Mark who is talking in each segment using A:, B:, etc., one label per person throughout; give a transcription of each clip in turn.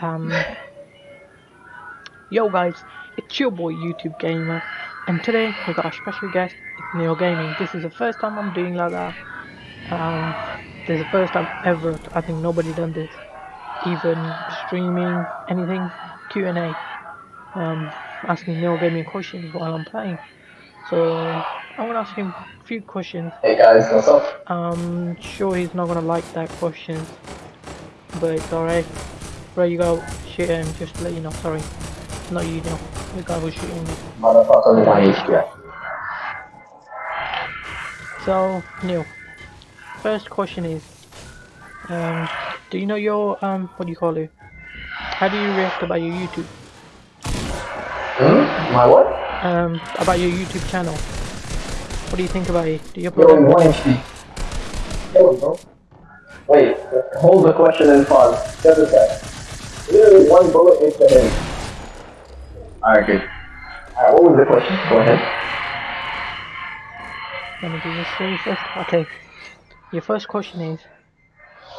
A: Um, yo guys, it's your boy YouTube Gamer, and today we got a special guest, it's Neo Gaming. This is the first time I'm doing like that. Um, this is the first time ever. I think nobody done this, even streaming anything Q&A, um, asking Neo Gaming questions while I'm playing. So I'm gonna ask him a few questions.
B: Hey guys, what's up?
A: I'm sure he's not gonna like that question, but it's alright. Right, you go shoot him just to let you know. Sorry, not you, know. The guy was shooting me.
B: Motherfucker with my HQ.
A: So Neil, first question is, um, do you know your um, what do you call it? How do you react about your YouTube?
B: Hmm? My what?
A: Um, about your YouTube channel. What do you think about it? Do you
B: Yo,
A: upload?
B: in. Yo, bro. Wait, hold the question and pause. Just a sec. Literally one bullet the head. Alright, good. Alright, what was the question? Go ahead.
A: Let me do this first. Okay. Your first question is,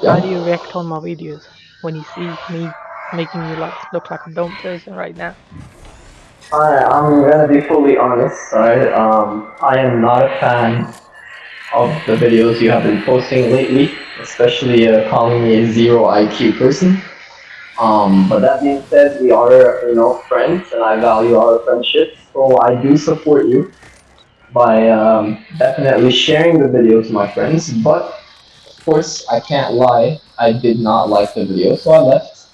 A: how do you react on my videos when you see me making you like look like a dumb person right now?
B: Alright, I'm gonna be fully honest, alright? Um, I am not a fan of the videos you have been posting lately, especially uh, calling me a zero IQ person. Um, but that being said, we are, you know, friends, and I value our friendship, so I do support you by um, definitely sharing the video to my friends. But of course, I can't lie, I did not like the video, so I left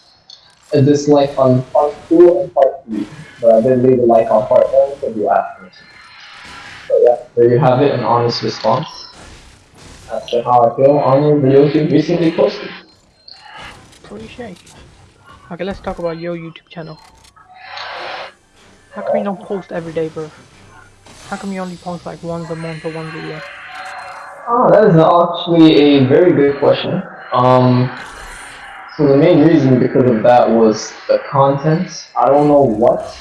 B: a dislike on part two and part three. But I did leave a like on part one because you asked me. So yeah, there you have it, an honest response as to how I feel on your videos you recently posted.
A: Appreciate. Okay, let's talk about your YouTube channel. How come you don't post every day, bro? How come you only post like once a month or once a year?
B: Oh, that is actually a very good question. Um, so the main reason because of that was the content. I don't know what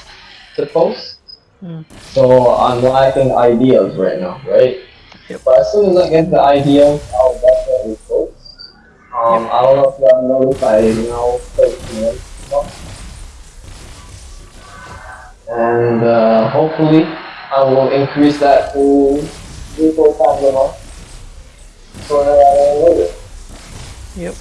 B: to post.
A: Hmm.
B: So I'm lacking ideas right now, right?
A: Yep.
B: But as soon as I get the ideas, I'll definitely post. Um, I don't know if you have noticed, I now post once a month. And uh, hopefully, I will increase that to three, four times a month. So that I don't lose it.
A: Yep.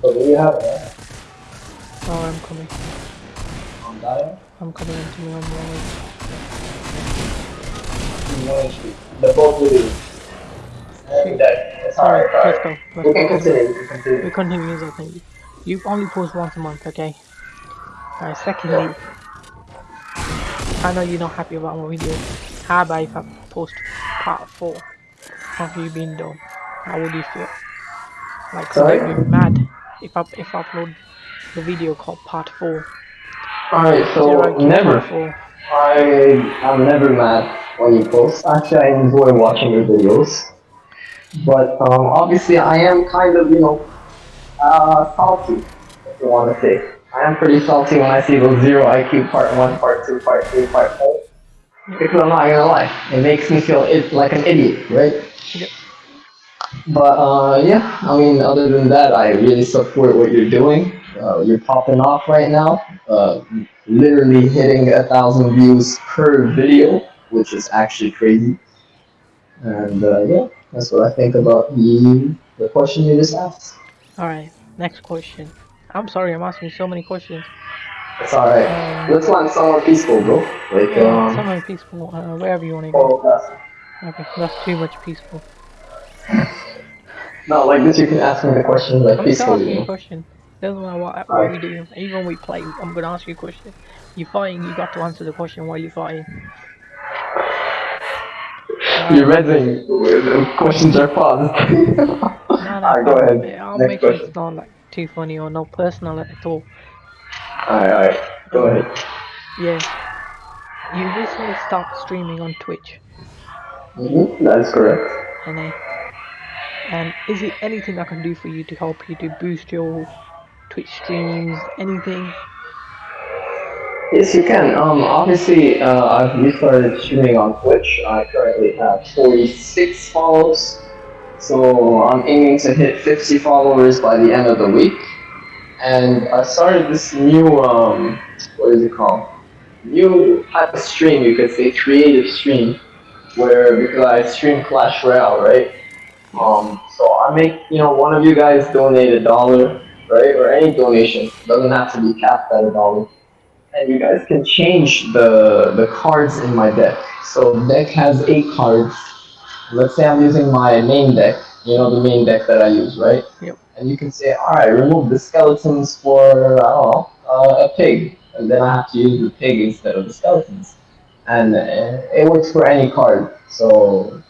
B: So do you have it?
A: Oh, I'm coming.
B: On that
A: I'm coming into me the
B: both of you. And that. It's alright,
A: Let's go. Let's
B: We can
A: go.
B: continue, we can continue.
A: We continue I think. You only post once a month, okay? Alright, secondly, I know you're not happy about my video. How about if I post part 4 of you being done? How would you feel? Like, would you be mad if I, if I upload the video called part 4?
B: Alright, so never.
A: Part 4.
B: I am never mad when you post. Actually, I enjoy watching your videos. But um, obviously, I am kind of, you know, uh, salty, if you want to say. I am pretty salty when I see those zero IQ part one, part two, part three, part four. Because I'm not gonna lie, it makes me feel it, like an idiot, right?
A: Yep.
B: But uh, yeah, I mean, other than that, I really support what you're doing. Uh, you're popping off right now, uh, literally hitting a thousand views per video, which is actually crazy. And uh, yeah, that's what I think about the the question you just asked.
A: Alright, next question. I'm sorry, I'm asking so many questions.
B: It's alright.
A: Um,
B: Let's find somewhere peaceful, bro. Like
A: Yeah,
B: um,
A: somewhere peaceful, uh, wherever you want to go.
B: oh, that's-
A: Okay, that's too much peaceful.
B: not like this. You can ask me the question like
A: I'm
B: peacefully.
A: asking
B: You
A: you a question. That's what, what, what
B: Alright.
A: we do. Even when we play, I'm gonna ask you a question. You're fighting, you got to answer the question while you're fighting.
B: You're reading. The questions are paused.
A: No, no,
B: Alright, go ahead.
A: yeah, I'll
B: Next
A: make sure it's not like too funny or not personal at all.
B: Alright, alright. Go ahead.
A: Yeah. You recently started streaming on Twitch,
B: Mm-hmm. That is correct.
A: and uh, and is it anything I can do for you to help you to boost your Twitch streams? Anything?
B: Yes, you can. Um, obviously, uh, I've restarted streaming on Twitch. I currently have 46 follows, so I'm aiming to hit 50 followers by the end of the week. And I started this new, um, what is it called? New type of stream, you could say, creative stream, where because I stream Clash Royale, right? Um, so I make, you know, one of you guys donate a dollar, right, or any donation. doesn't have to be capped at a dollar and you guys can change the the cards in my deck. So deck has eight cards. Let's say I'm using my main deck, you know the main deck that I use, right?
A: Yep.
B: And you can say, all right, remove the skeletons for I don't know uh, a pig, and then I have to use the pig instead of the skeletons, and uh, it works for any card. So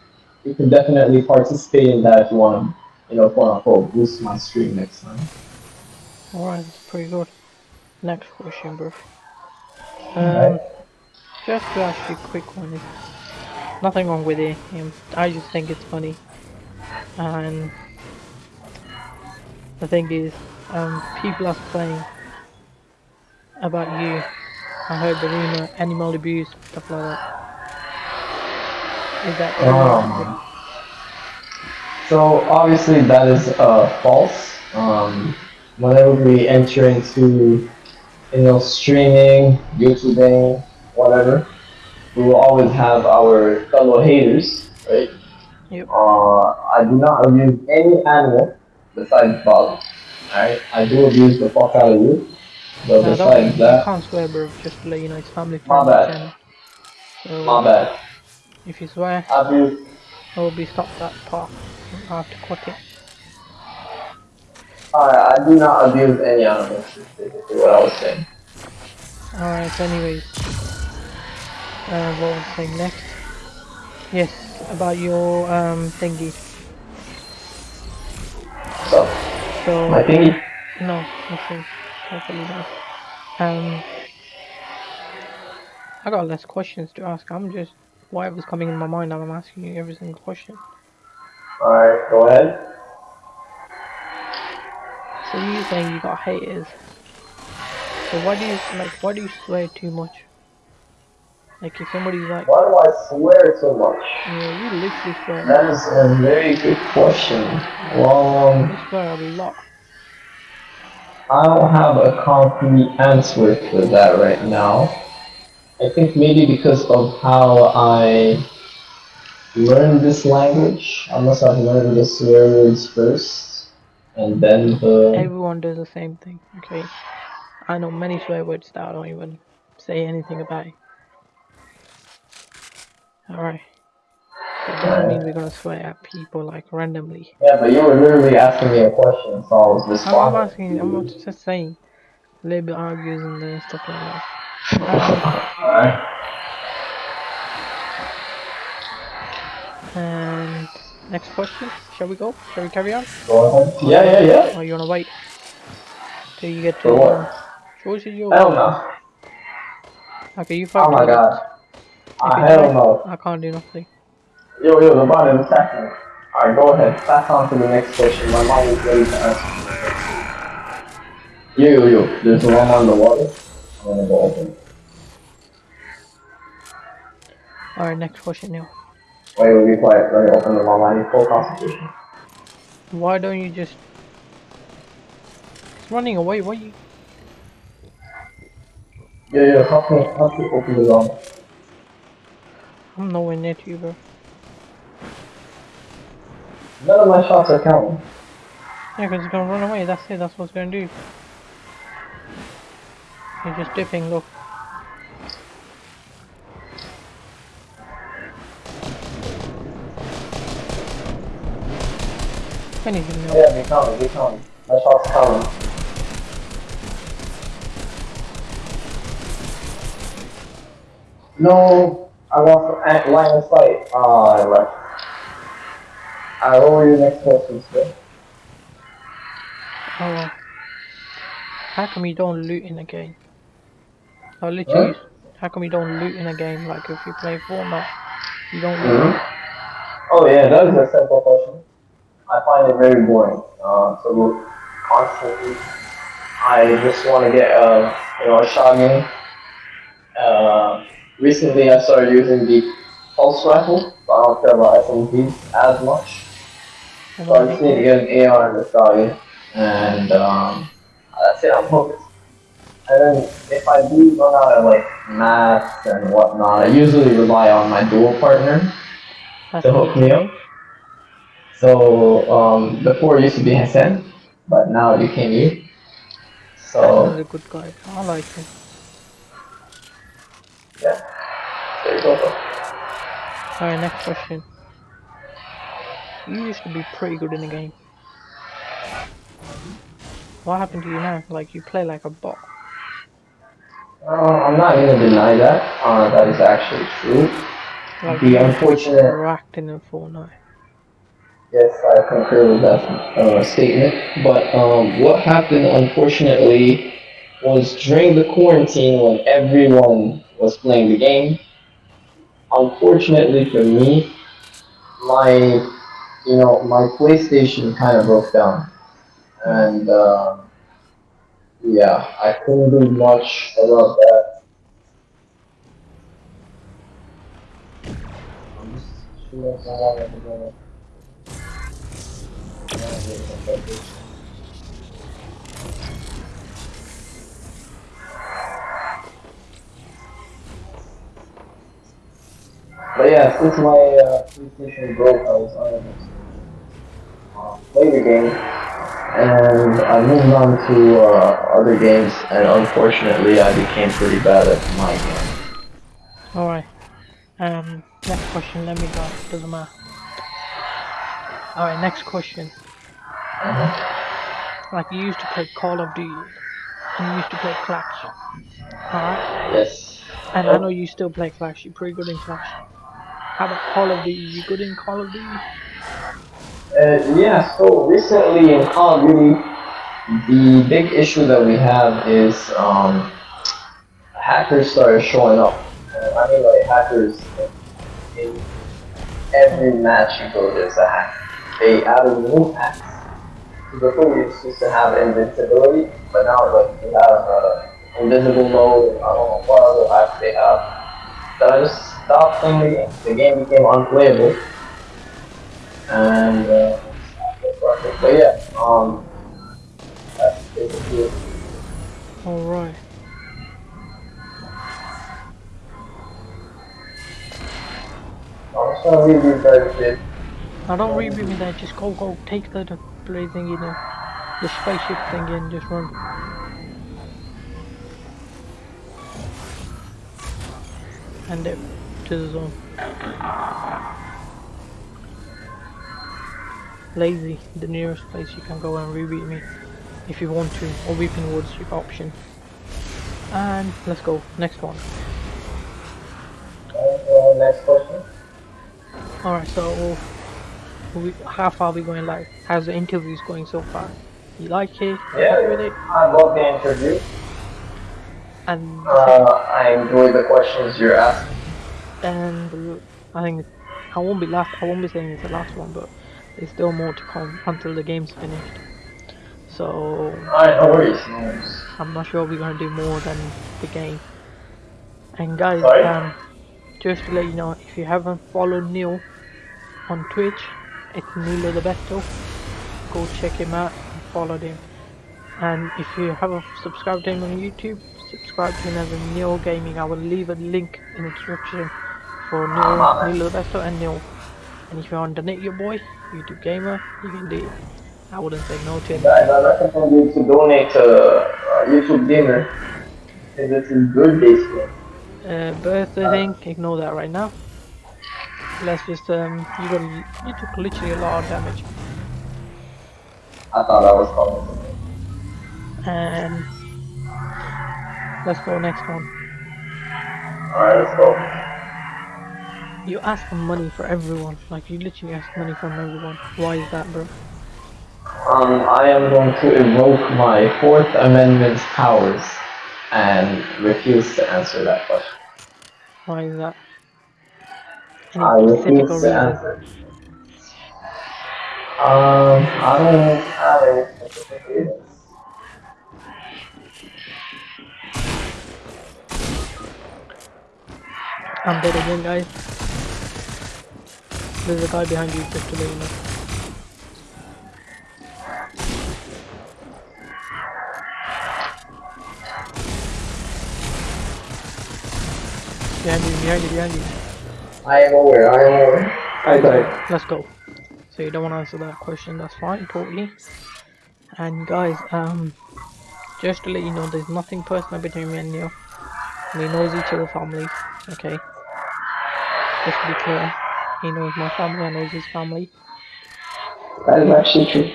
B: you can definitely participate in that if you want to, you know, quote unquote, boost my stream next time.
A: Alright, that's pretty good. Next question, bro. Um, just to ask you a quick one, is nothing wrong with it. I just think it's funny, and the thing is, um, people are saying about you. I heard the rumor, animal abuse, stuff like that. Is that true?
B: Um, so obviously that is uh, false. Um, whenever we enter into you know, streaming, YouTubing, whatever, we will always have our fellow haters, right?
A: Yep.
B: Uh, I do not abuse any animal besides Bob. Alright? I do abuse the fuck out of you. But
A: No,
B: besides that,
A: can't swear, bro. Just to let you know, it's family
B: My bad.
A: channel. So,
B: my bad.
A: if you swear,
B: I
A: will be stopped that part. I have to cut it.
B: I, I do not abuse any animals, is basically what I was saying.
A: Alright, anyways. Uh, what was I saying next? Yes, about your um thingy.
B: So,
A: So
B: my thingy,
A: no, nothing. Hopefully not. Um I got less questions to ask. I'm just whatever's coming in my mind I'm asking you every single question.
B: alright, go ahead.
A: So you saying you got haters. So why do you like why do you swear too much? Like if somebody's like
B: Why do I swear so much?
A: yeah, you literally swear
B: That is a very good question. Well, um,
A: you swear a lot.
B: I don't have a concrete answer for that right now. I think maybe because of how I learned this language, I must have learned the swear words first, and then the.
A: Everyone does the same thing, okay? I know many swear words that I don't even say anything about it. Alright. That doesn't mean we're gonna swear at people like randomly.
B: Yeah, but you were literally asking me a question, so I was responding.
A: I'm not asking, I'm not just saying. A little bit argues and uh, stuff like that.
B: Alright.
A: and next question, shall we go? Shall we carry on?
B: Go ahead. Yeah, yeah, yeah.
A: Or you wanna wait till you get to
B: For what?
A: choice is your
B: Hell no.
A: Okay, you fight
B: Oh my god. Ah,
A: If you
B: hell no.
A: I can't do nothing.
B: Yo, yo, the bot is attacking. Alright, go ahead. Pass on to the next question. My mom is ready to ask Yo, yo, yo. There's one on the water. I'm gonna go open.
A: Alright, next question now.
B: Wait, wait, be quiet. Let me open the one. I need full concentration.
A: Why don't you just... It's running away, why you...
B: Yeah, yo, help me, help me open the door.
A: I'm nowhere near to you, bro.
B: None of my shots are counting.
A: Yeah, because it's gonna run away, that's it, that's what it's gonna do. You're just dipping, look. Anything now.
B: Yeah, be counting, be counting. My shots counting. No, I the line of sight. Ah, I left. Alright, what were your next questions, sir?
A: Oh, well. How come you don't loot in a game? Like literally, how come you don't loot in a game? Like if you play Fortnite, you don't loot.
B: Oh yeah, that is a simple question. I find it very boring uh, look constantly. I just want to get uh, you know a shotgun Uh, recently, I started using the pulse rifle, so I don't care about SMGs as much. So I just need to get an AR in the stallion, and um, that's it. I'm focused. And then if I do run out of like math and whatnot, I usually rely on my dual partner to hook me up. So um, before it used to be Hassan, but now it became you. So
A: a good guy. I like him.
B: yeah, there you go.
A: Alright, next question. You used to be pretty good in the game. What happened to you now? Like you play like a bot.
B: Uh, I'm not gonna deny that. Uh, that is actually true.
A: Like
B: The unfortunate
A: acting in Fortnite.
B: Yes, I concur with that uh, statement. But um, what happened, unfortunately, was during the quarantine when everyone was playing the game. Unfortunately for me, my you know my PlayStation kind of broke down, and uh, yeah, I couldn't do much about that. I'm just But yeah, since my uh, PlayStation broke, I was unable to uh, play the game, and I moved on to uh, other games, and unfortunately, I became pretty bad at my game.
A: Alright. Um, next question, let me go. Doesn't matter. Alright, next question. Like you used to play Call of Duty. And you used to play Clash. Alright?
B: Yes.
A: And I know you still play Clash, you're pretty good in Clash. How about Call of Duty? You good in Call of Duty?
B: Uh, yeah, so recently in Call of Duty, the big issue that we have is um, hackers started showing up. Uh, I mean, like hackers in, in every match you go, there's a hack. They added new hacks. Before we used to have invincibility, but now like we have uh, invisible mode. I don't know what other hacks they have. That I just stopped playing the game. The game became unplayable. And uh, but yeah, um, that's basically it.
A: Alright.
B: I'm just gonna leave you guys with
A: Now don't reboot me there, just go go take the, the blade thingy there. The spaceship thingy and just run. And it to the zone. Lazy, the nearest place you can go and rebeat me if you want to, or Weeping Woods, option. And let's go, next one. Alright, so we, how far are we going live? How's the interviews going so far? You like it?
B: Yeah,
A: with it?
B: I love the interview.
A: And
B: Uh, I enjoy the questions you're asking.
A: and I think I won't be last. I won't be saying it's the last one, but there's still more to come until the game's finished. So
B: Alright, no worries.
A: I'm not sure we're gonna do more than the game. And guys, um, just to let you know, if you haven't followed Neil on Twitch, it's Nilo the Besto. Go check him out and follow him. And if you haven't subscribed to him on YouTube, subscribe to him as a Neil Gaming. I will leave a link in the description for Neil, Nilo the Besto and Neil. And if you want to donate your boy, YouTube Gamer, you can do it. I wouldn't say no to him.
B: Guys, I recommend you to donate to uh, YouTube Gamer. Because it's his birthday soon.
A: Uh, birthday thing, ignore that right now. Let's just um, you got you took literally a lot of damage,
B: I thought I was calling.
A: and let's go next one.
B: Alright, let's go.
A: You ask for money for everyone, like you literally ask money from everyone. Why is that, bro?
B: Um, I am going to invoke my Fourth Amendment's powers and refuse to answer that question.
A: Why is that? Any
B: I
A: specific reason?
B: Um, I don't have any specific reasons.
A: I'm dead again, guys. There's a guy behind you, just to let you know. Behind you, behind you, behind you.
B: I am aware, I am aware. I died.
A: Let's go. So you don't want to answer that question, that's fine, totally. And guys, um, just to let you know, there's nothing personal between me and you. We knows each other family, okay? Just to be clear, he knows my family, I knows his family.
B: That is actually true.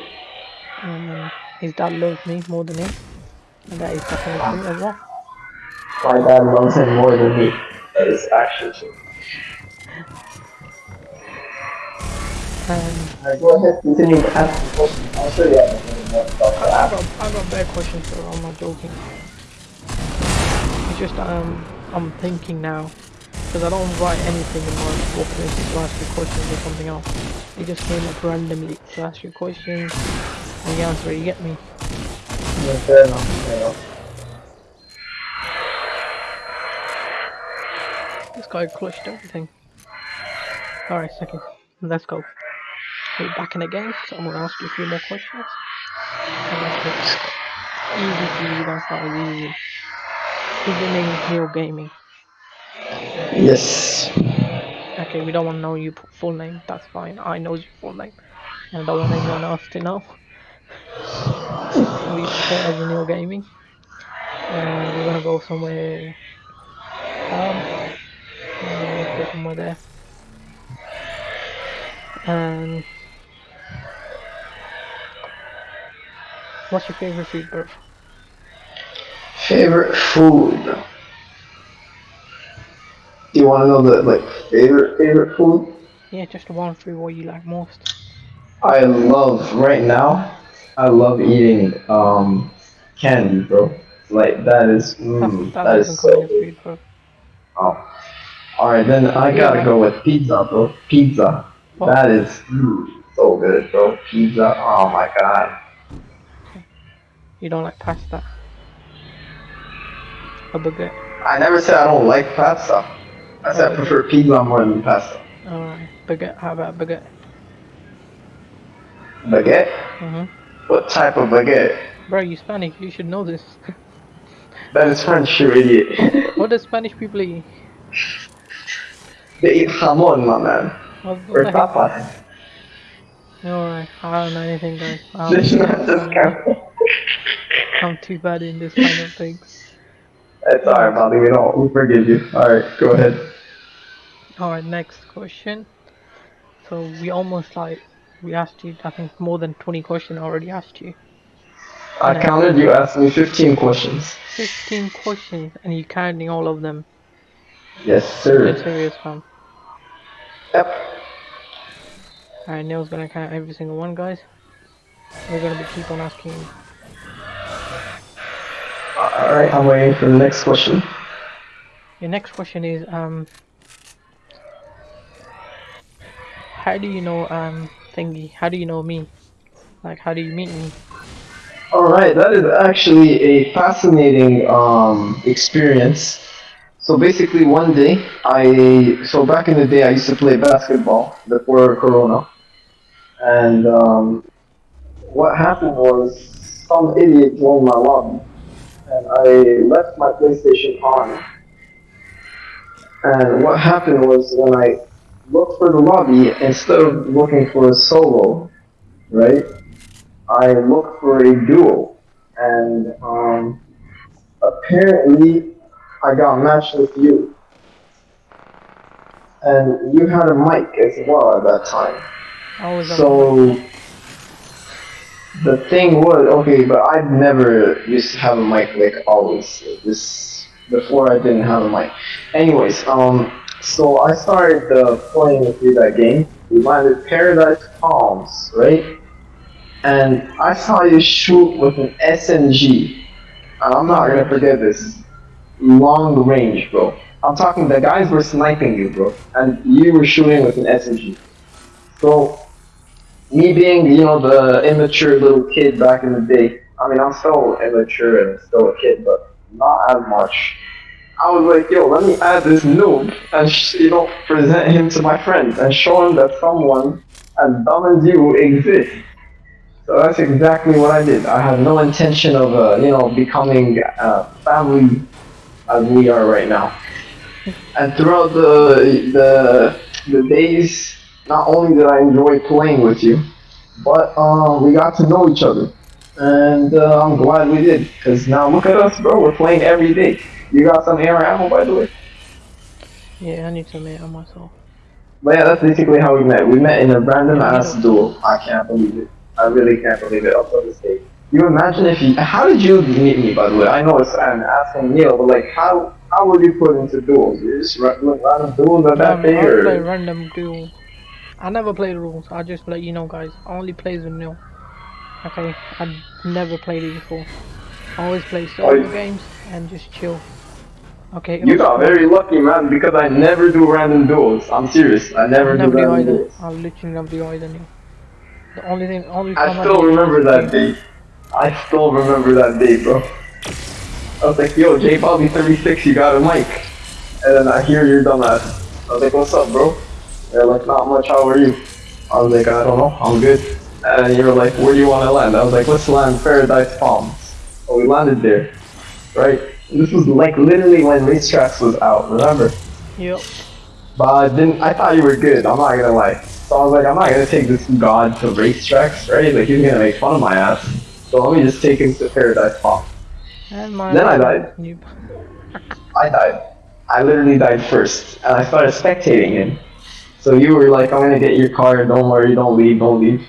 A: Um, his dad loves me more than him. And that is definitely true as well.
B: My dad loves him more than me. That is actually true. Alright, go ahead, continue to ask the question. I'll show you everything more about
A: I
B: that.
A: got, I got bad questions, I'm not joking. It's just um, I'm thinking now, because I don't write anything in my book list to ask you questions or something else. It just came up randomly to ask you questions, and you answer it. You get me?
B: Yeah, fair enough, fair enough.
A: This guy clutched everything. Alright, second. Let's go. We're back in the game, so I'm gonna ask you a few more questions. And that's it. Easy for you, that's easy. Is your name Neil Gaming?
B: Yes.
A: Okay, we don't want to know your full name. That's fine. I know your full name, and I don't want anyone else to know. we put as Neil Gaming, and we're gonna go somewhere. Um, somewhere there. And what's your favorite food, bro?
B: Favorite food. Do you want to know the like favorite favorite food?
A: Yeah, just the one food what you like most.
B: I love right now. I love eating um candy, bro. Like that is mm,
A: that,
B: that
A: that
B: is so.
A: food, bro.
B: Oh. All right, then I gotta go with pizza, bro. Pizza.
A: What?
B: That is mm, so good, bro. Pizza. Oh my god.
A: You don't like pasta. A baguette.
B: I never said I don't like pasta. I said I prefer pizza more than pasta.
A: Alright, baguette. How about baguette?
B: Baguette?
A: Mhm.
B: What type of baguette?
A: Bro, you Spanish. You should know this.
B: That is French, you idiot.
A: what does Spanish people eat?
B: they eat jamon, my man.
A: What,
B: Or
A: what the heck?
B: tapas.
A: Alright, I don't know anything, guys.
B: This is
A: don't
B: not this kind.
A: I'm too bad in this kind of things.
B: It's alright, Bobby. We don't. We forgive you. Alright, go ahead.
A: Alright, next question. So we almost like we asked you. I think more than 20 questions I already asked you.
B: I counted. You asked me 15 questions.
A: 15 questions, and you counting all of them.
B: Yes, sir.
A: serious, fam.
B: Yep.
A: Alright, Neil's gonna count every single one, guys. We're gonna be keep on asking.
B: Alright, I'm waiting for the next question.
A: Your next question is um. How do you know um thingy? How do you know me? Like, how do you meet me?
B: Alright, that is actually a fascinating um, experience. So basically, one day, I so back in the day, I used to play basketball before Corona, and um, what happened was some idiot joined my lobby, and I left my PlayStation on. And what happened was when I looked for the lobby, instead of looking for a solo, right? I looked for a duo, and um, apparently I got matched with you. And you had a mic as well at that time.
A: I was on
B: So the thing was okay, but I've never used to have a mic like always. This before I didn't have a mic. Anyways, um, so I started uh, playing with you that game. We landed Paradise Palms, right? And I saw you shoot with an SMG. And I'm not gonna forget this. Long range, bro. I'm talking the guys were sniping you, bro, and you were shooting with an SMG. So me being, you know, the immature little kid back in the day, I mean, I'm still immature and still a kid, but not as much. I was like, yo, let me add this noob and you know present him to my friends and show him that someone as dumb as you exists. So that's exactly what I did. I had no intention of uh, you know becoming a family as we are right now. And throughout the the the days, not only did I enjoy playing with you, but um, we got to know each other. And uh, I'm glad we did, because now look at us, bro. We're playing every day. You got some AR ammo, by the way.
A: Yeah, I need some air on myself.
B: But yeah, that's basically how we met. We met in a random ass duel. I can't believe it. I really can't believe it. Up to this day. You imagine if you. How did you meet me, by the way? I know it's I'm asking Neil, but like, how how were you put into duels? You just doing random duels at that thing,
A: I play
B: or
A: random duel. I never play the rules. I just let you know, guys. I only play with Neil. Okay, I never played it before. I always play solo games and just chill. Okay.
B: you got very lucky, man, because I never do random duels. I'm serious. I never,
A: I never
B: do
A: do
B: random
A: either.
B: duels.
A: I literally never do either. The only thing, only
B: I still
A: do
B: remember that day. I still remember that day, bro. I was like, yo, J Bobby 36, you got a mic. And then I hear your dumbass. I was like, what's up, bro? They're like, not much, how are you? I was like, I don't know, I'm good. And you were like, where do you want to land? I was like, let's land Paradise Palms. So we landed there, right? And this was like literally when Racetracks was out, remember?
A: Yep.
B: But I didn't. I thought you were good. I'm not gonna lie. So I was like, I'm not gonna take this god to racetracks, right? Like he's gonna make fun of my ass. So let me just take him to Paradise Palm.
A: And my
B: Then I died. I died. I literally died first, and I started spectating him. So you were like, I'm gonna get your car. Don't worry. Don't leave. Don't leave.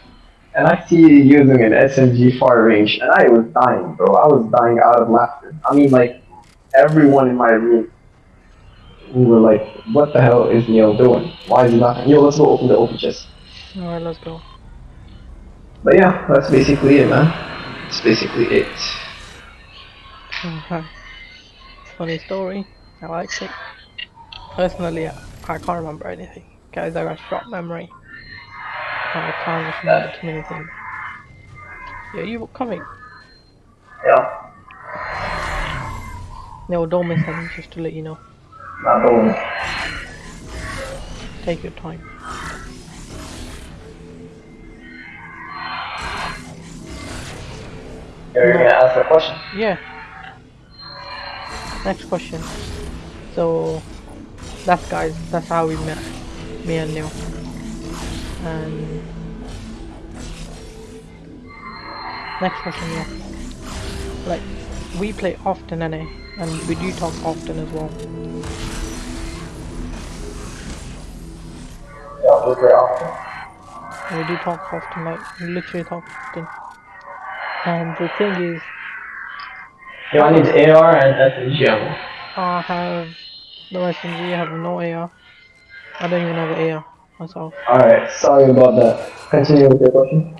B: And I see you using an SMG far range, and I was dying, bro. I was dying out of laughter. I mean, like everyone in my room. We were like, what the hell is Neil doing? Why is he not? Yo, let's go open the open chest.
A: Alright, let's go.
B: But yeah, that's basically it, man. That's basically it.
A: Okay. Funny story. I like it. Personally, I, I can't remember anything. Guys, I got short memory. I can't remember too many things. Yeah, you were coming.
B: Yeah,
A: No, don't miss anything, just to let you know.
B: not going.
A: Take your time.
B: You're gonna ask a question?
A: Yeah. Next question. So, that's guys, that's how we met. Me and Neil. And next question, yeah. Like, we play often, NA, and we do talk often as well.
B: Yeah, we're very often.
A: We do talk often, like, we literally talk often. And the thing is,
B: Yo, I need AR and SMG ammo.
A: I have no SMG, I have no AR. I don't even have an AR myself.
B: Alright, sorry about that. Continue with your question.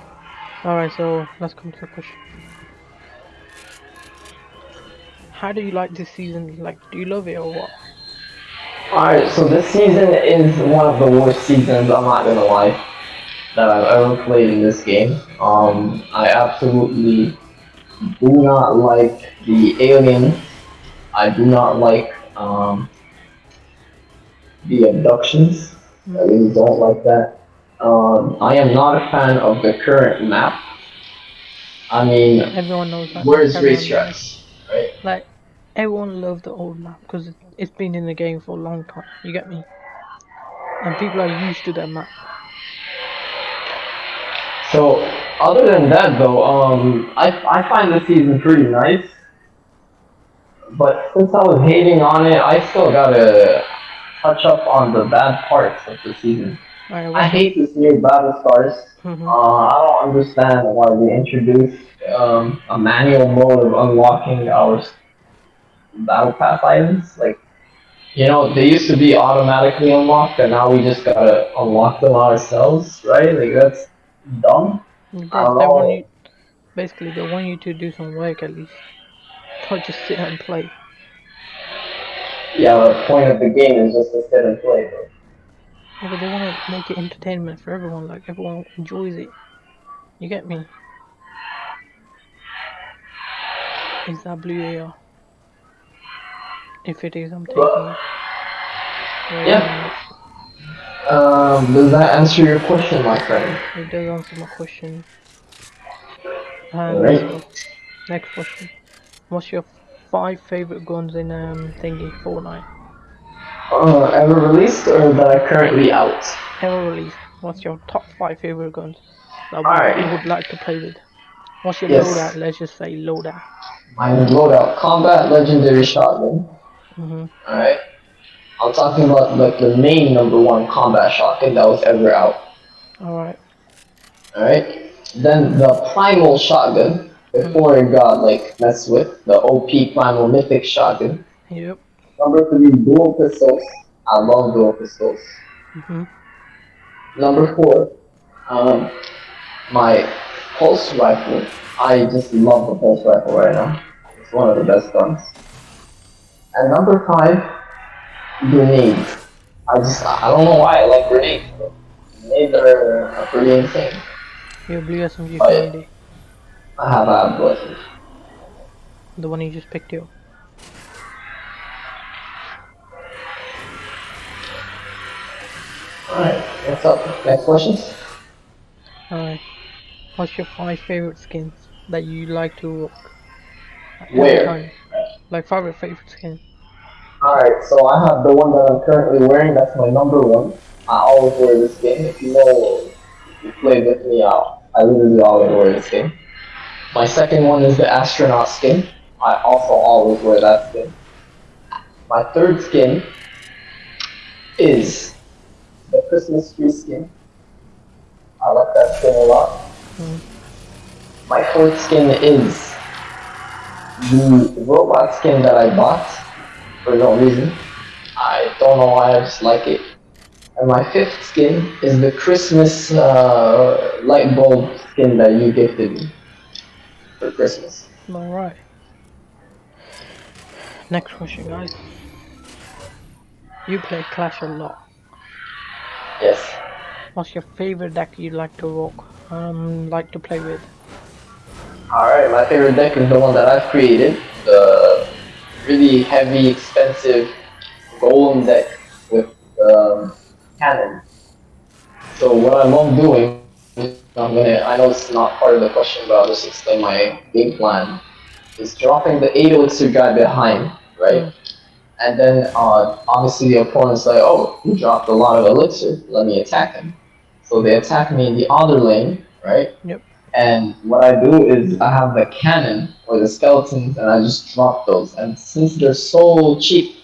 A: Alright, so let's come to the question. How do you like this season? Like, do you love it or what?
B: Alright, so this season is one of the worst seasons, I'm not gonna lie, that I've ever played in this game. Um, I absolutely do not like the aliens. I do not like, um, the abductions. I really don't like that. Um, I am not a fan of the current map. I mean,
A: Everyone knows that.
B: where's racetracks, right?
A: Like, everyone loved the old map because it's been in the game for a long time. You get me? And people are used to that map.
B: So, other than that though, um, I, I find this season pretty nice. But since I was hating on it, I still gotta touch up on the bad parts of the season.
A: Alright,
B: I hate this new battle stars.
A: Mhm.
B: Uh, I don't understand why they introduced um, a manual mode of unlocking our battle pass items. Like, you know, they used to be automatically unlocked, and now we just gotta unlock them ourselves, right? Like that's dumb.
A: They, they want you, basically, they want you to do some work at least. Not just sit and play.
B: Yeah, the point of the game is just to sit and play, bro.
A: Yeah, but they want to make it entertainment for everyone. Like everyone enjoys it. You get me? Is that blue AR? If it is, I'm taking it. Wait,
B: Yeah. Um, does that answer your question, my friend?
A: It does answer my question.
B: Alright.
A: uh, next question. What's your five favorite guns in um thingy Fortnite?
B: Uh, ever released or that are currently out?
A: Ever released? What's your top five favorite guns that you would like to play with? What's your
B: Yes.
A: loadout? Let's just say loadout.
B: My loadout, combat legendary shotgun.
A: Mm-hmm.
B: Alright. I'm talking about like the main number one combat shotgun that was ever out.
A: Alright.
B: Alright. Then the primal shotgun before it got like messed with. The OP primal mythic shotgun.
A: Yep.
B: Number three, dual pistols. I love dual pistols.
A: Mm-hmm.
B: Number four, um, my pulse rifle. I just love the pulse rifle right now. It's one of the best guns. And number five, grenades. I just I don't know why I like grenades. But grenades are, are pretty insane.
A: Your blue SMG
B: Oh, yeah.
A: 580.
B: I have I have blessings.
A: The one you just picked up.
B: Alright, what's up? Next questions?
A: Alright. What's your five favorite skins that you like to? Every
B: Where?
A: Like favorite favorite skin.
B: Alright, so I have the one that I'm currently wearing, that's my number one. I always wear this skin. If you know, if you played with me, I, I literally always wear this skin. My second one is the astronaut skin. I also always wear that skin. My third skin is the Christmas tree skin. I like that skin a lot.
A: Mm.
B: My fourth skin is the robot skin that I bought for no reason. I don't know why, I just like it. And my fifth skin is the Christmas uh, light bulb skin that you gifted me for Christmas.
A: Alright. Next question, guys. You play Clash a lot.
B: Yes.
A: What's your favorite deck you like to rock? Um, like to play with?
B: Alright, my favorite deck is the one that I've created. The really heavy, expensive golem deck with um, cannon. So what I love doing, I'm gonna, I know it's not part of the question, but I'll just explain my game plan, is dropping the 8 elixir guy behind, right? And then uh, obviously the opponent's like, oh, you dropped a lot of elixir, let me attack him. So they attack me in the other lane, right?
A: Yep.
B: And what I do is I have the cannon or the skeletons and I just drop those. And since they're so cheap,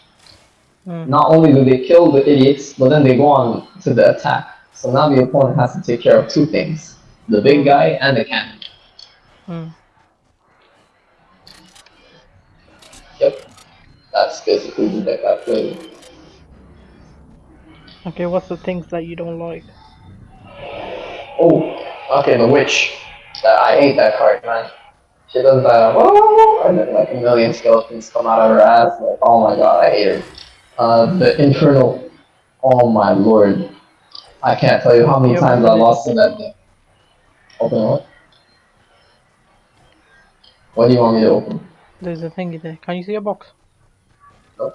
A: Mm.
B: not only do they kill the idiots, but then they go on to the attack. So now the opponent has to take care of two things. The big guy and the cannon.
A: Mm.
B: Yep. That's basically the deck I play.
A: Okay, what's the things that you don't like?
B: Oh, okay, the witch. I hate that card, man. She does that, whoa, and then like a million skeletons come out of her ass. Like, oh my god, I hate her. Uh, the infernal. Oh my lord. I can't tell you how many times I lost in that deck. Open what? What do you want me to open?
A: There's a thingy there. Can you see a box?
B: No.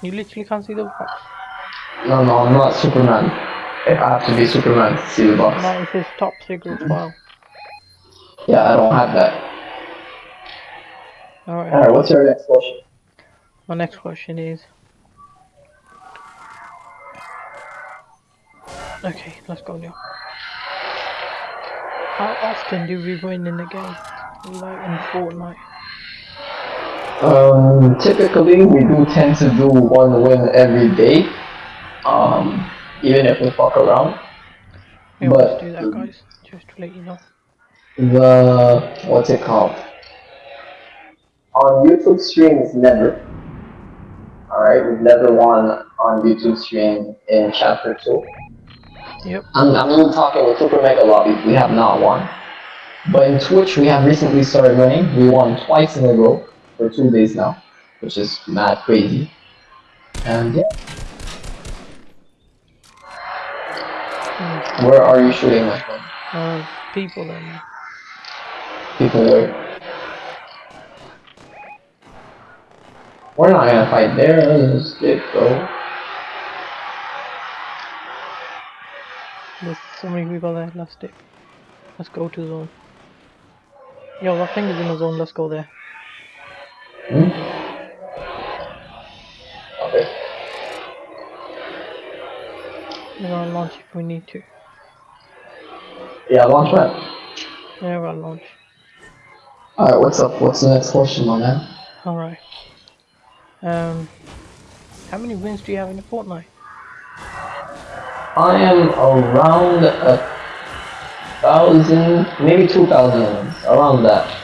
A: You literally can't see the box.
B: No, no, I'm not Superman. I have to be Superman to see the box.
A: No, it says top secret mm-hmm. file.
B: Yeah, I don't have that.
A: Alright.
B: Alright, what's your next question?
A: My next question is. Okay, let's go now. How often do we win in the game? Like in Fortnite?
B: Um, typically we do tend to do one win every day. Um, even if we fuck around.
A: We always
B: But-
A: do that, guys. Just to let you know.
B: The what's it called? On YouTube streams, never. All right, we've never won on YouTube stream in chapter two.
A: Yep.
B: I'm, I'm even talking with Super Mega Lobby. We have not won. But in Twitch, we have recently started winning. We won twice in a row for two days now, which is mad crazy. And yeah,
A: Mm.
B: where are you shooting, my friend?
A: Uh, people and
B: People where? We're not gonna fight there. Let's just dip, bro.
A: So many people there. Let's dip. Let's go to zone. Yo, that thing is in the zone. Let's go there.
B: Hmm? Okay.
A: We're gonna launch if we need to.
B: Yeah, launch pad.
A: Yeah, we're gonna launch.
B: Alright, what's up? What's the next question, my man?
A: Alright. Um, how many wins do you have in the Fortnite?
B: I am around a thousand, maybe two thousand around that.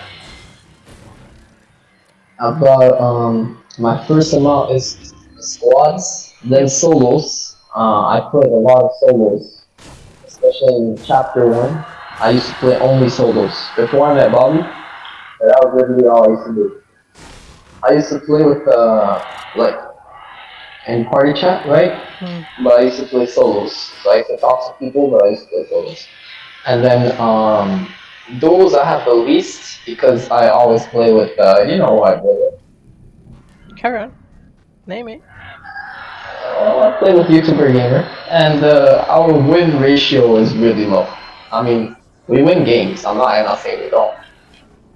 B: I've got um my first amount is squads, then solos. Uh, I played a lot of solos, especially in chapter one. I used to play only solos before I met Bobby. That was literally all I used to do. I used to play with uh like in party chat, right?
A: Hmm.
B: but I used to play solos. So I used to talk to people, but I used to play solos. And then um, those I have the least because I always play with, uh, you know who I play with.
A: Carry on. Name it.
B: Uh, I play with YouTuber Gamer, and uh, our win ratio is really low. I mean, we win games. I'm not, I'm not saying we don't.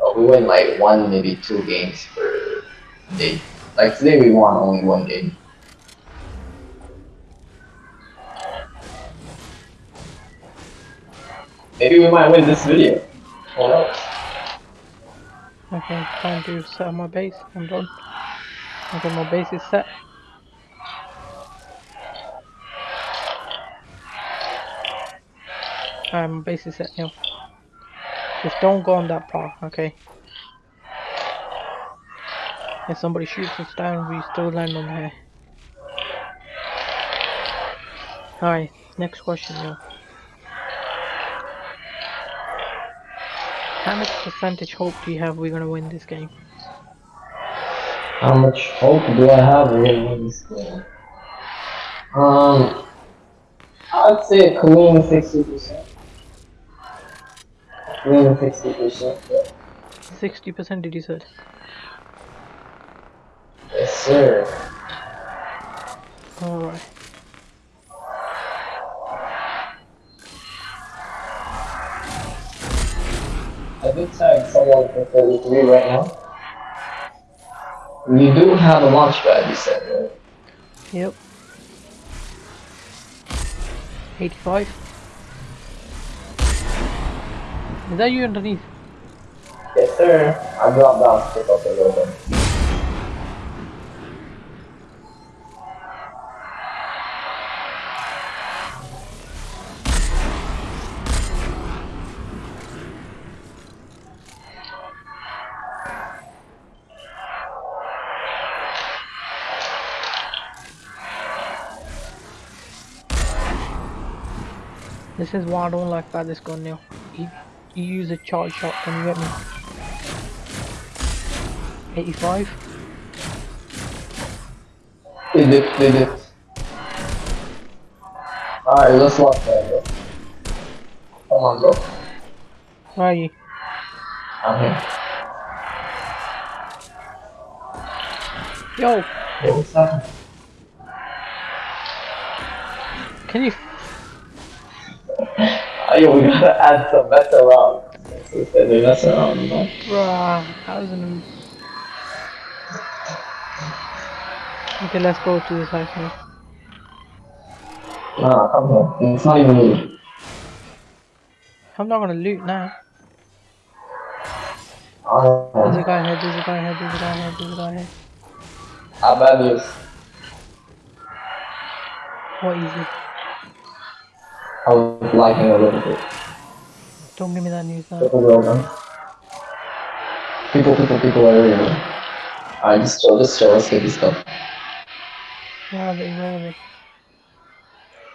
B: Uh, we win like one, maybe two games per day. Like today, we won only one game. Maybe we might win this video. Who knows?
A: Okay, time to set up my base. I'm done. Okay, my base is set. Alright, my base is set now. Just don't go on that path, okay? If somebody shoots us down, we still land on here. Alright, next question, yo. How much percentage hope do you have we're gonna win this game?
B: How much hope do I have we're gonna win this game? Um, I'd say a clean sixty percent. Clean sixty percent.
A: Sixty percent did you say?
B: Yes, sir.
A: Alright.
B: I did tag someone for 33 right now. You do have a launch pad, you said, right?
A: Yep. 85. Is that you underneath?
B: Yes, sir. I dropped down to pick up a little bit.
A: This is why I don't like about this gun now. You, you use a charge shot, can you get me? 85?
B: They did, they did. Alright, let's lock that, bro. Come on, bro.
A: Where are you?
B: I'm here.
A: Yo,
B: Hey, what's up?
A: can you?
B: Yo, we gotta add some mess around. They mess around, you know?
A: Bruh, how is it? Okay, let's go to this house now.
B: Nah, come here. It's not even me.
A: I'm not gonna loot now. Ah. There's a guy here, there's a guy here, there's a guy here, there's a guy here.
B: how bad news.
A: What is it?
B: I was lagging a little bit.
A: Don't give me that news now.
B: People. People, people, everywhere. Alright, just chill, just get this stuff.
A: Are they? Are they?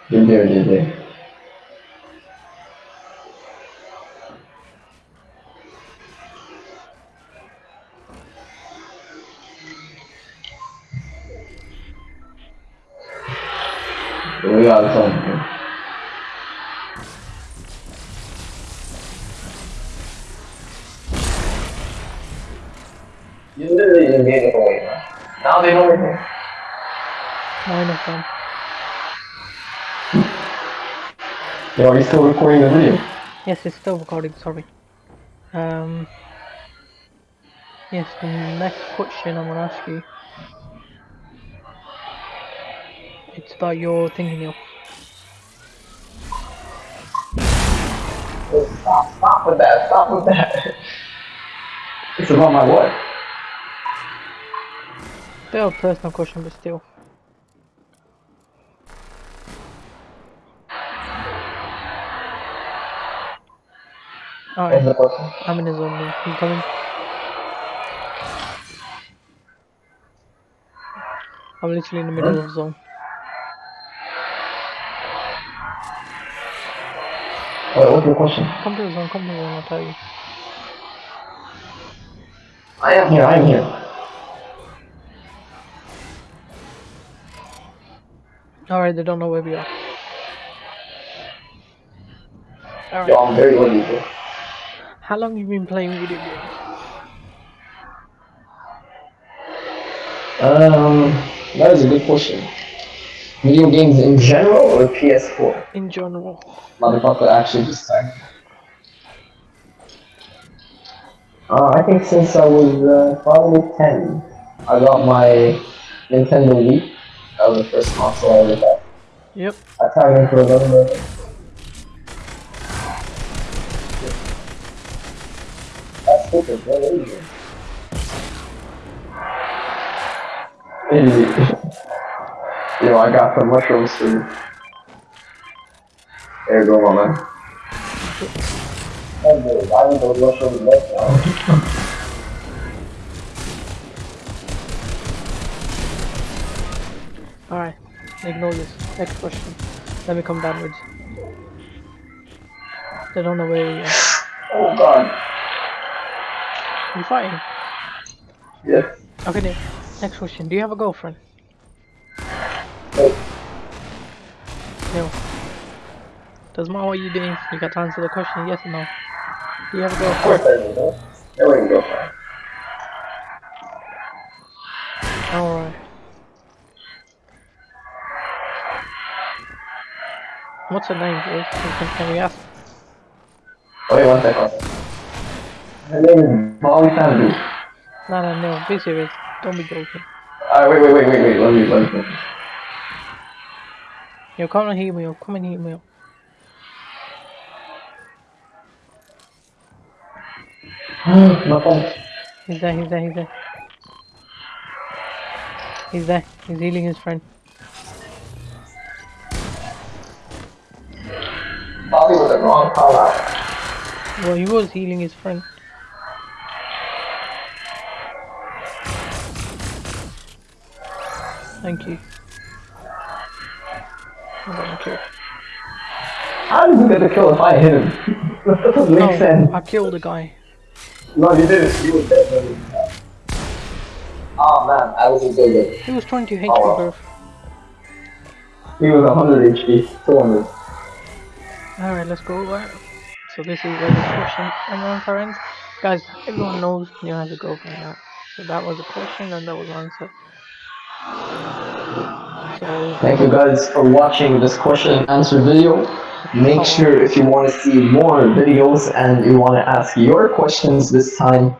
B: They're there, they're there. We got something. Now they know everything.
A: Nine of them.
B: Yo, are you still recording the video?
A: Yes, it's still recording, sorry. Um, yes, the next question I'm gonna ask you. It's about your thinking, Neil.
B: Oh, stop, stop with that, stop with that. It's about my what?
A: Of personal question, but still.
B: What's
A: Alright. I'm in zone now. You coming? I'm literally in the middle of zone.
B: Wait, what's your question?
A: Come to the zone, come to the zone, I'll tell you.
B: I am here, I am here.
A: Alright, they don't know where we are. Alright,
B: Yo, I'm very bro.
A: how long you been playing video games?
B: Um, that is a good question. Video games in general or PS4?
A: In general.
B: Motherfucker actually just started. Uh, I think since I was uh, probably 10, I got my Nintendo Wii. That was the first console I ever got.
A: Yep.
B: I tried it for a little bit. That's stupid, bro. What is it? Idiot. Yo, I got some mushrooms you. There you go, my man. Oh, why would those mushrooms now?
A: Alright, ignore this. Next question. Let me come downwards. They don't know where we are.
B: Oh, God.
A: You fighting?
B: Yes.
A: Okay, Nick. Next question. Do you have a girlfriend?
B: Oh,
A: No. Doesn't matter what you're doing, you got to answer the question yes or no. Do you have a girlfriend?
B: of course I do, no? There we
A: What's her name. Can, can we ask?
B: Wait one second. Her name is Molly Sandu.
A: No, no, no. Be serious. Don't be joking.
B: Alright, wait, wait, wait, wait, wait. Let me, let me.
A: Yo, come and hear me up. Come and hear me up.
B: My phone.
A: He's there, he's there, he's there. He's there. He's healing his friend.
B: Probably was wrong call out.
A: Well, he was healing his friend. Thank you. A kill.
B: How did you get kill if I hit him? that doesn't make
A: No,
B: sense.
A: I killed the guy.
B: No, you didn't. You were dead Oh man, I was a good good.
A: He was trying to hate
B: Oh,
A: you, bro.
B: He was 100 HP. 200.
A: Alright, let's go over. So this is where the question and answer ends. Guys, everyone knows Neil has a girlfriend now. So that was a question and that was answer. So
B: Thank you guys for watching this question and answer video. Make
A: Oh.
B: sure if you want to see more videos and you want to ask your questions this time,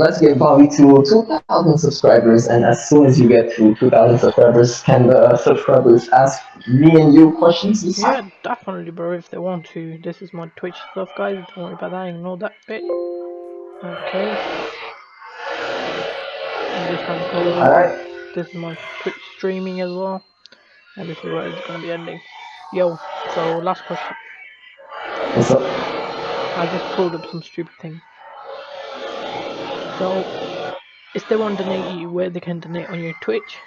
B: let's get Bobby to 2,000 subscribers. And as soon as you get to 2,000 subscribers, can the subscribers ask me and you questions this
A: yeah, definitely bro if they want to. This is my Twitch stuff guys, don't worry about that, ignore that bit. Okay. I'm just gonna close it.
B: Alright.
A: This is my Twitch streaming as well. And this is where it's gonna be ending. Yo, so last question.
B: What's up?
A: I just pulled up some stupid thing. So, if they want to donate you, where they can donate on your Twitch?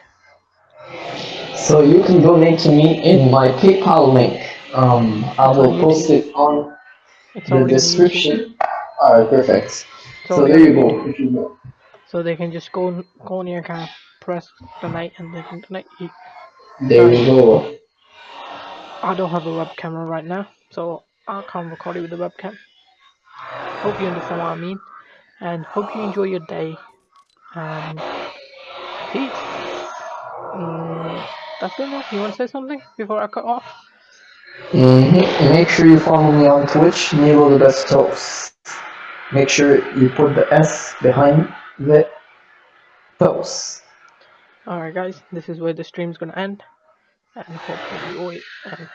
B: So you can donate to me in my PayPal link. Um, I will post it on
A: It's
B: the
A: already on YouTube.
B: description. Alright, perfect.
A: So,
B: So there you go. You go.
A: so they can just go go on your account, press donate, and they can donate you.
B: There you go.
A: I don't have a web camera right now, so I can't record it with a webcam. Hope you understand what I mean, and hope you enjoy your day. And peace. Mm, that's good enough. You want to say something before I cut off?
B: Mm-hmm. Make sure you follow me on Twitch, Nilo the Best Toast. Make sure you put the S behind the toast.
A: Alright guys, this is where the stream's gonna end. And hopefully, wait, and